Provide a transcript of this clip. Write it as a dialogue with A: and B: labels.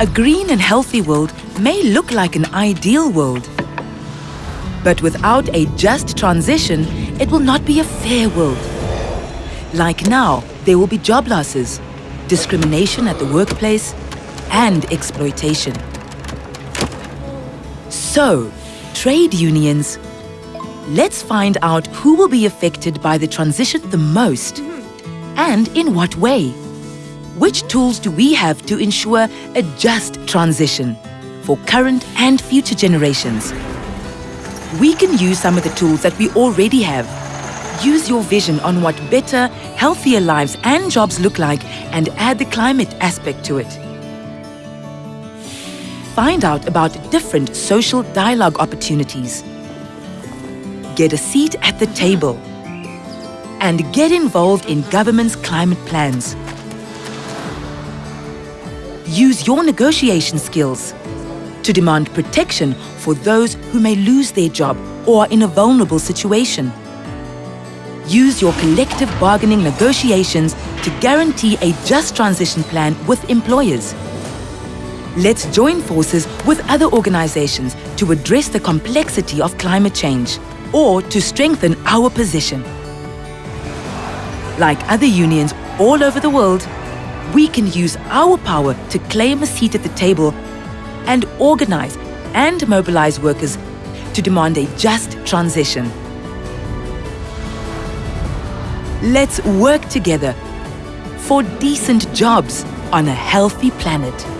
A: A green and healthy world may look like an ideal world. But without a just transition, it will not be a fair world. Like now, there will be job losses, discrimination at the workplace, and exploitation. So, trade unions, let's find out who will be affected by the transition the most and in what way. Which tools do we have to ensure a just transition for current and future generations? We can use some of the tools that we already have. Use your vision on what better, healthier lives and jobs look like and add the climate aspect to it. Find out about different social dialogue opportunities. Get a seat at the table. And get involved in government's climate plans. Use your negotiation skills to demand protection for those who may lose their job or are in a vulnerable situation. Use your collective bargaining negotiations to guarantee a just transition plan with employers. Let's join forces with other organizations to address the complexity of climate change or to strengthen our position. Like other unions all over the world, we can use our power to claim a seat at the table and organize and mobilize workers to demand a just transition. Let's work together for decent jobs on a healthy planet.